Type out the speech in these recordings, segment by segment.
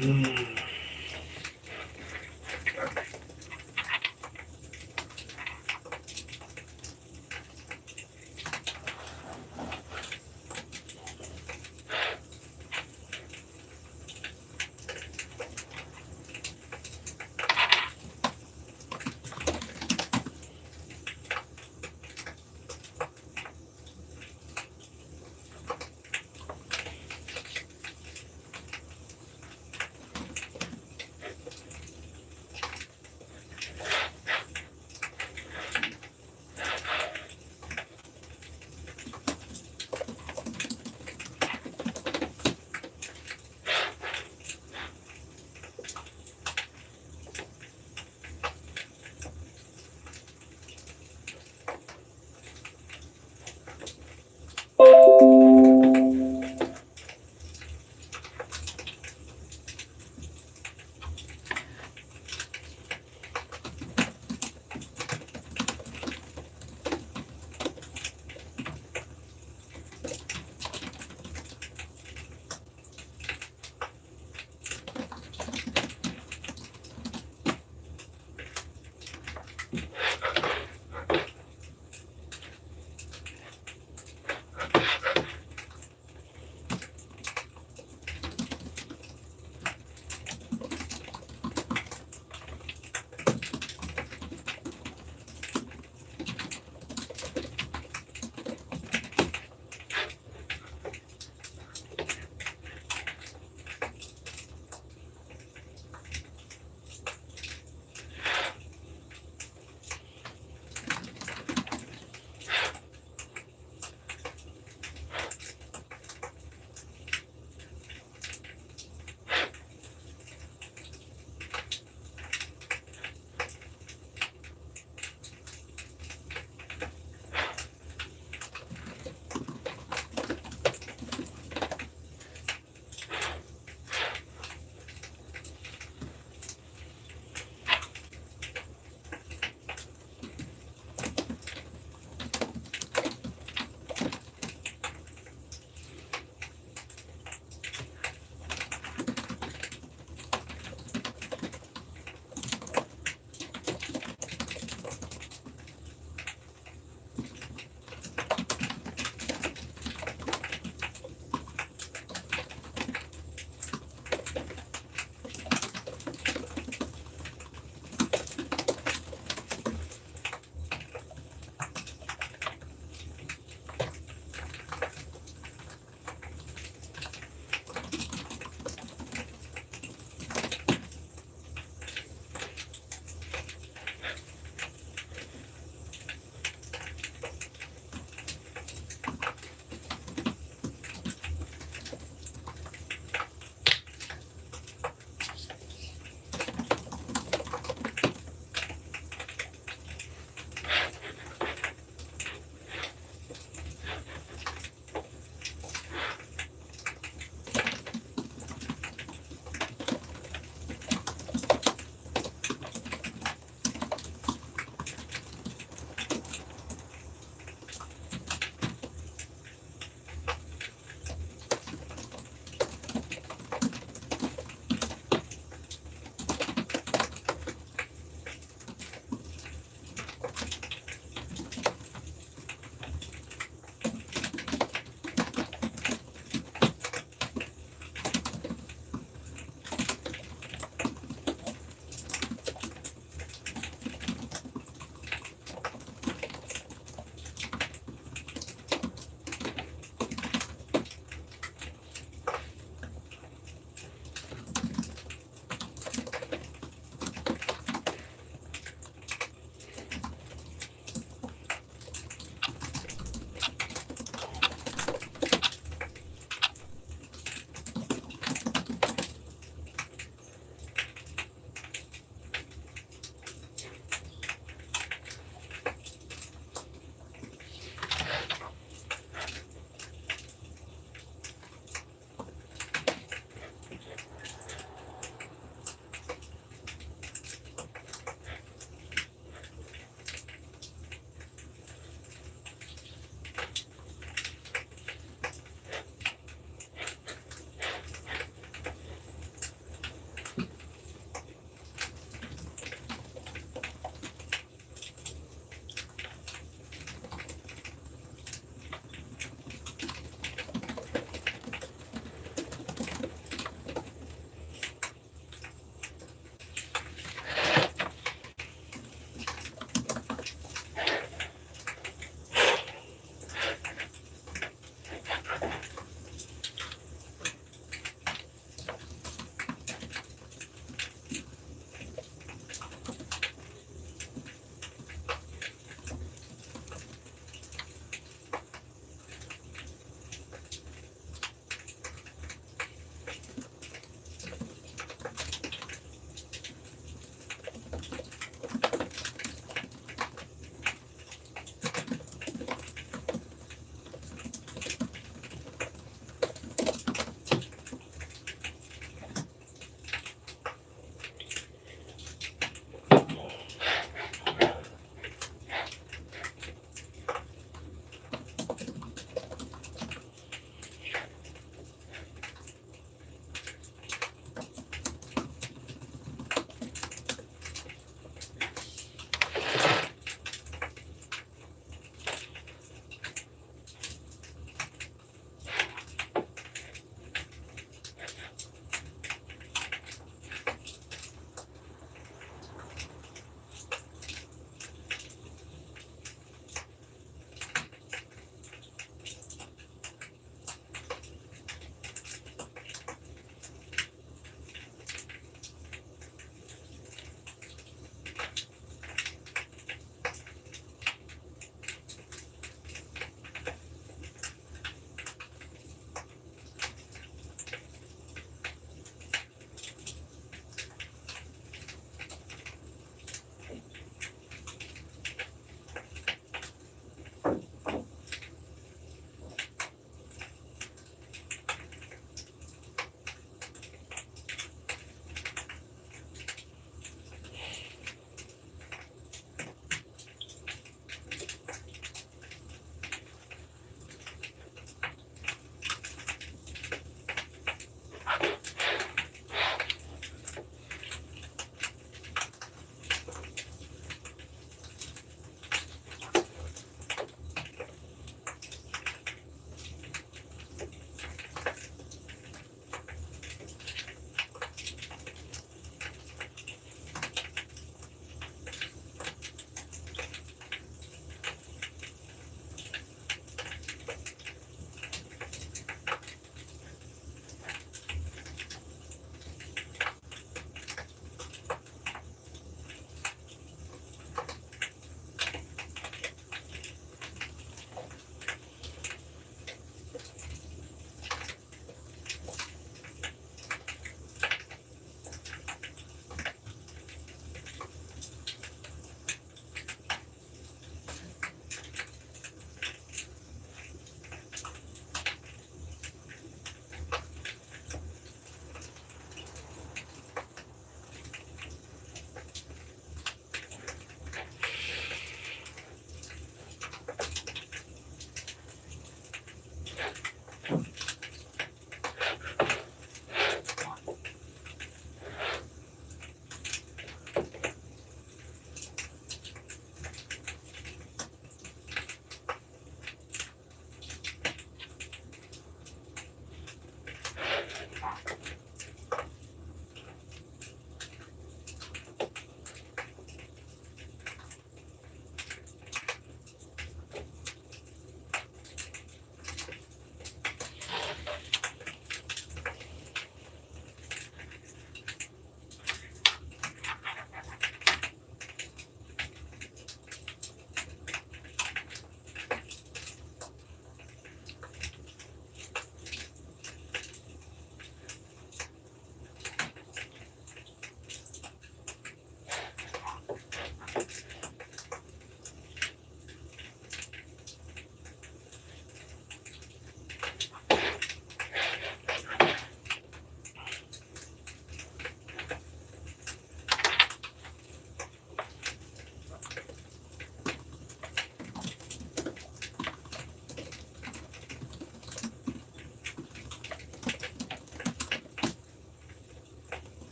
Mm.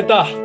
했다.